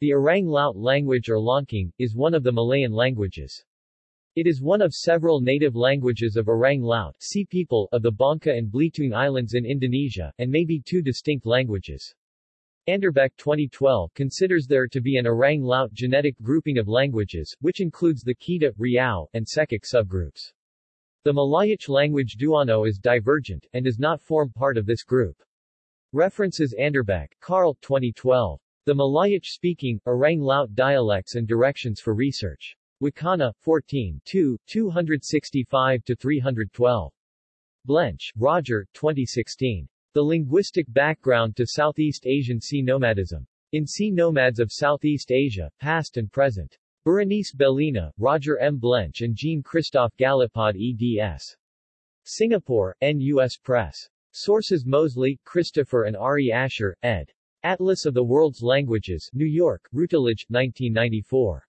The Orang Laut language or Longking, is one of the Malayan languages. It is one of several native languages of Orang Laut sea people of the Bangka and Belitung Islands in Indonesia, and may be two distinct languages. Anderbeck 2012 considers there to be an Orang Laut genetic grouping of languages, which includes the Kedah, Riau, and Sekak subgroups. The Malayic language Duano is divergent, and does not form part of this group. References Anderbeck, Karl 2012. The Malayic-speaking, Orang Laut dialects and directions for research. Wacana, 14 2, 265-312. Blench, Roger, 2016. The Linguistic Background to Southeast Asian Sea Nomadism. In Sea Nomads of Southeast Asia, Past and Present. Berenice Bellina, Roger M. Blench and Jean-Christophe Galipaud eds. Singapore, NUS Press. Sources Moseley, Christopher and Ari Asher, ed. Atlas of the World's Languages, New York, Routledge, 1994.